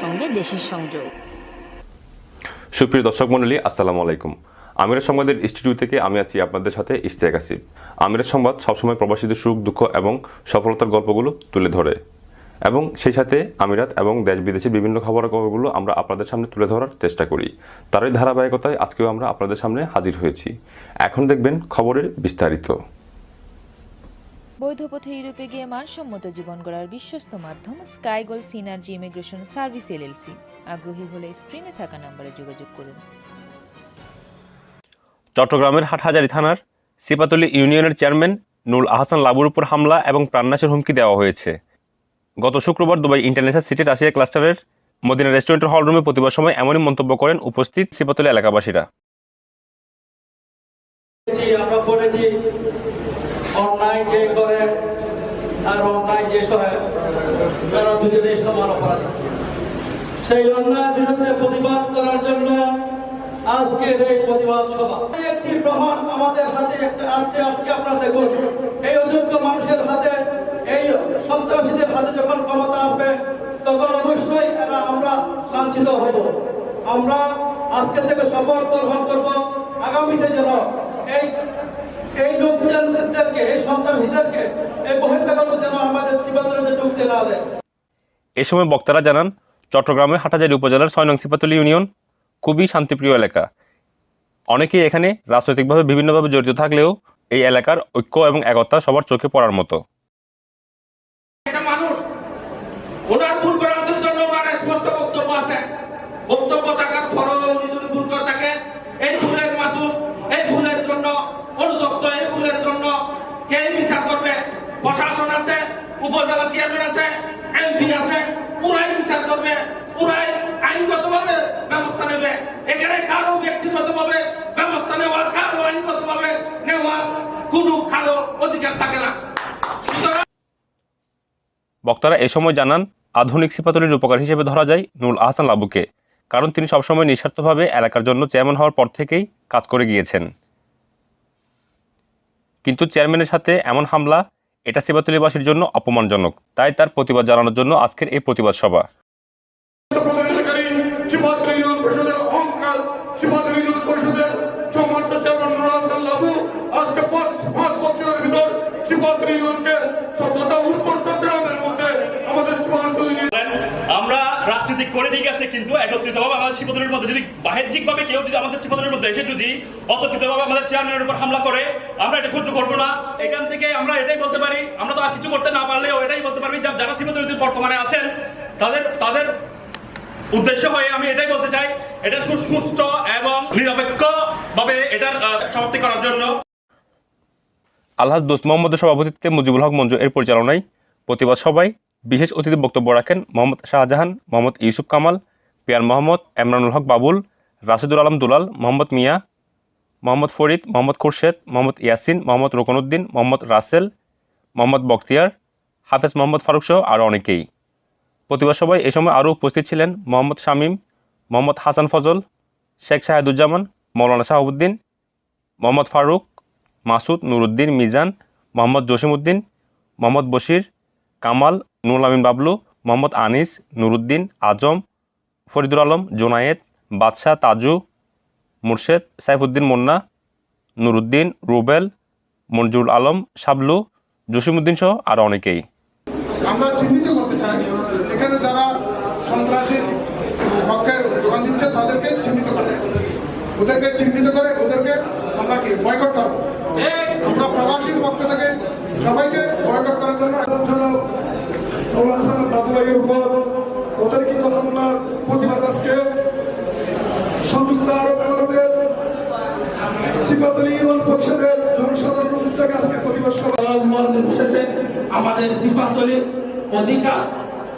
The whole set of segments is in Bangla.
সঙ্গে দেশের সংযোগ। সুপ্রিয় দর্শক মণ্ডলী, আসসালামু আলাইকুম। আমিরের সংবাদের স্টুডিও থেকে আমি আছি আপনাদের সাথে ইশতিয়াক আসিফ। আমিরের সংবাদ সবসময় প্রবাসীদের সুখ, দুঃখ এবং সফলতার গল্পগুলো তুলে ধরে। এবং সেই সাথে আমিরাত এবং দেশ বিদেশের বিভিন্ন খবরের খবরগুলো আমরা আপনাদের সামনে তুলে ধরার চেষ্টা করি। তারই ধারাবাহিকতায় আজকেও আমরা আপনাদের সামনে হাজির হয়েছি। এখন দেখবেন খবরের বিস্তারিত। বৈধ পথে ইউরোপে গিয়ে মানসম্মত জীবন গড়ার বিশ্বস্ত মাধ্যম Skygoal Synergy Immigration Service LLC আগ্রহী হলে স্ক্রিনে থাকা নম্বরে যোগাযোগ করুন। চট্টগ্রামের হাটহাজারী থানার সিপাতলি ইউনিয়নের চেয়ারম্যান নুল আহসান লাবুর উপর হামলা এবং প্রাণনাশের হুমকি দেওয়া হয়েছে। গত শুক্রবার দুবাই ইন্টারন্যাশনাল সিটি রাশিয়া ক্লাস্টারের মদিনা রেস্টুরেন্টের হলরুমে প্রতিবার সময় এমনই মন্তব্য করেন উপস্থিত সিপাতলি এলাকাবাসীরা। আমরা পড়েছি, অন্যায় যে করে আর অন্যায় যে সহে, তারা দুজনেই সমান অপরাধ। সেই অন্যায়ের বিরুদ্ধে প্রতিবাদ করার জন্য আজকের এই প্রতিবাদ সভা। একটি প্রমাণ আমাদের হাতে একটা আছে, আজকে আপনারা দেখুন এই অযোগ্য মানুষের হাতে, এই সন্ত্রাসীদের হাতে যখন ক্ষমতা আসবে, তখন অবশ্যই এরা আমরা লাঞ্ছিত হব। আমরা আজকে থেকে শপথ গ্রহণ করব। আগামীতে যেন এই এই সন্তানহীনদেরকে এই যেন আমাদের ঢুকতে না দেয়। এ সময় বক্তারা জানান চট্টগ্রামের হাটাজারি উপজেলার ছয় নং সিপাতলি ইউনিয়ন খুবই শান্তিপ্রিয় এলাকা। অনেকেই এখানে রাজনৈতিকভাবে বিভিন্নভাবে জড়িত থাকলেও এই এলাকার ঐক্য এবং একতা সবার চোখে পড়ার মতো একটা মানুষ ওনার ভুল করার জন্য ওনার স্পষ্ট বক্তব্য আছে বক্তব্য থাকার পরেও উনি যদি ভুল করে থাকে এই ভুলের মাসুল এই ভুলের জন্য অনুযুক্ত এই ভুলের জন্য কে বিচার করবে প্রশাসন আছে উপজেলা চেয়ারম্যান আছে, এমপি আছে, পুরাই বিচার করবে, পুরাই আইনগতভাবে ব্যবস্থা নেবে। এখানে কারও ব্যক্তিগতভাবে ব্যবস্থা নেওয়ার, কারও আইনগতভাবে নেওয়ার কোনো কারও অধিকার থাকে না। বক্তারা এ সময় জানান, আধুনিক সিপাতলির উপকার হিসেবে ধরা যায় নুল আহসান লাবুকে, কারণ তিনি সবসময় নিঃস্বার্থভাবে এলাকার জন্য চেয়ারম্যান হওয়ার পর থেকেই কাজ করে গিয়েছেন। কিন্তু চেয়ারম্যানের সাথে এমন হামলা এটা সেবাতুলিবাসীর জন্য অপমানজনক। তাই তার প্রতিবাদ জানানোর জন্য আজকের এই প্রতিবাদ সভা। আমরা রাজনীতি করে ঠিক আছে, কিন্তু একত্রিত ভাবে আমাদের শিবদলের মধ্যে, যদি বাহ্যিক ভাবে কেউ যদি আমাদের শিবদলের মধ্যে এসে যদি অতর্কিত ভাবে আমাদের চেয়ারম্যানের উপর হামলা করে, আমরা এটা সহ্য করব না। এখান থেকে আমরা এটাই বলতে পারি, আমরা তো আর কিছু করতে না পারলেও এটাই বলতে পারবি যারা শিবদলের বর্তমানে আছেন, তাদের তাদের উদ্দেশ্য হয়ে আমি এটাই বলতে চাই, এটা সুস্থ এবং নিরপেক্ষ ভাবে এটার সমাপ্তি করার জন্য। আলহাজ দোস্ত মোহাম্মদের সভাপতিত্বে মুজিবুল হক মঞ্জু এর পরিচালনায় প্রতিবাদ সভায় বিশেষ অতিথি বক্তব্য রাখেন মোহাম্মদ শাহজাহান, মোহাম্মদ ইউসুফ কামাল, পিয়ার মোহাম্মদ, এমরানুল হক বাবুল, রাশিদুল আলম দুলাল, মোহাম্মদ মিয়া, মোহাম্মদ ফরিদ, মোহাম্মদ খুরশেদ, মোহাম্মদ ইয়াসিন, মোহাম্মদ রোকনউদ্দিন মোহাম্মদ রাসেল, মোহাম্মদ বখতিয়ার, হাফেজ মোহাম্মদ ফারুক সহ আরও অনেকেই। প্রতিবাদ সভায় এ সময় আরও উপস্থিত ছিলেন মোহাম্মদ শামীম, মোহাম্মদ হাসান ফজল, শেখ শাহেদুজ্জামান, মৌলানা শাহাবুদ্দিন, মোহাম্মদ ফারুক, মাসুদ নুরুদ্দিন মিজান, মোহাম্মদ জসিমউদ্দিন, মোহাম্মদ বশির, কামাল নুরুল আমিন বাবলু, মোহাম্মদ আনিস, নুরুদ্দিন, আজম, ফরিদুল আলম, জোনায়েদ, বাদশাহ, তাজু, মুর্শেদ, সাইফুদ্দিন মুন্না, নুরুদ্দিন, রুবেল মঞ্জুরুল আলম, শাবলু, জসিমউদ্দিন সহ আরও অনেকেই। আমরা চিহ্নিত করতে চাই, এখানে যারা সন্ত্রাসীর পক্ষে যোগান দিচ্ছে, তাদেরকে চিহ্নিত করে। ওদেরকে চিহ্নিত করে, ওদেরকে আমরা কি বয়কট করব? আমরা প্রবাসীর পক্ষ থেকে সবাইকে বয়কট করার জন্য নওয়াজ হাসান বাবু উপর সংযুক্ত আরব আমিরাতের সিপাতলী ইউনিয়ন পরিষদের জনসাধারণ উদ্যোগে আজকে আমাদের সিপাতলির অধিকার,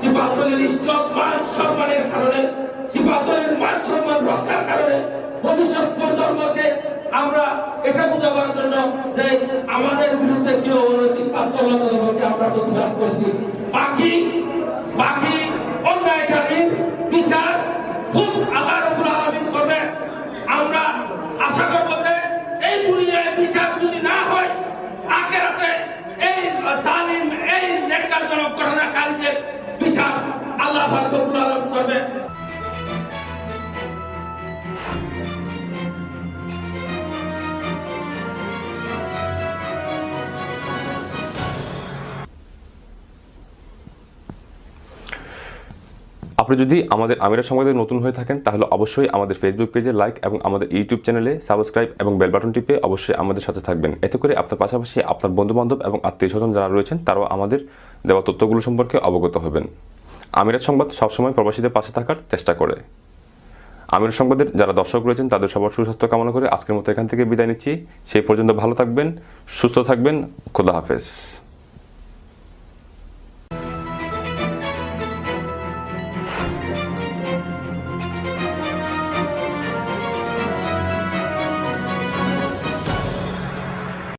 সিপাতলির ইজ্জত, মান সম্মানের কারণে, সিপাতলির মান সম্মান রক্ষার কারণে ভবিষ্যৎ প্রজন্মকে আমরা এটা বোঝাবার জন্য যে আমাদের বিরুদ্ধে কেউ অনৈতিক বাস্তবতাকে আমরা প্রতিবাদ করেছি। বাকি বাকি অন্যায়কারীর বিচার, খুব রব্বুল আলামিন করবে আমরা আশা করব যে এই দুনিয়ায় বিচার যদি না হয়, আখেরাতে এই জালিম, এই নেকারজনক ঘটনা কালকে বিচার আল্লাহ আপনি যদি আমাদের আমিরা সংবাদে নতুন হয়ে থাকেন, তাহলে অবশ্যই আমাদের ফেসবুক পেজে লাইক এবং আমাদের ইউটিউব চ্যানেলে সাবস্ক্রাইব এবং বেল বাটন টিপে অবশ্যই আমাদের সাথে থাকবেন। এতে করে আপনার পাশাপাশি আপনার বন্ধুবান্ধব এবং আত্মীয় স্বজন যারা রয়েছেন, তারাও আমাদের দেওয়া তথ্যগুলো সম্পর্কে অবগত হবেন। আমিরাত সংবাদ সবসময় প্রবাসীদের পাশে থাকার চেষ্টা করে। আমির সংবাদের যারা দর্শক রয়েছেন, তাদের সবার সুস্বাস্থ্য কামনা করে আজকের মতো এখান থেকে বিদায় নিচ্ছি। সেই পর্যন্ত ভালো থাকবেন, সুস্থ থাকবেন, খোদা হাফেজ।